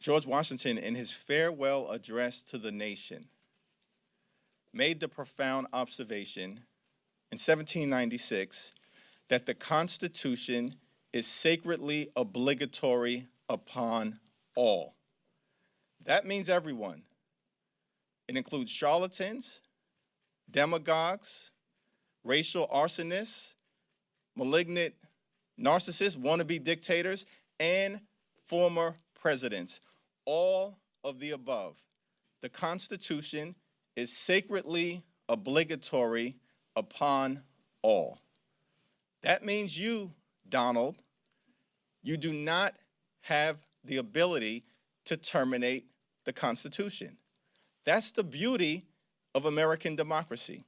George Washington, in his farewell address to the nation, made the profound observation in 1796 that the Constitution is sacredly obligatory upon all. That means everyone. It includes charlatans, demagogues, racial arsonists, malignant narcissists, wannabe dictators, and former presidents. All of the above. The Constitution is sacredly obligatory upon all. That means you, Donald, you do not have the ability to terminate the Constitution. That's the beauty of American democracy.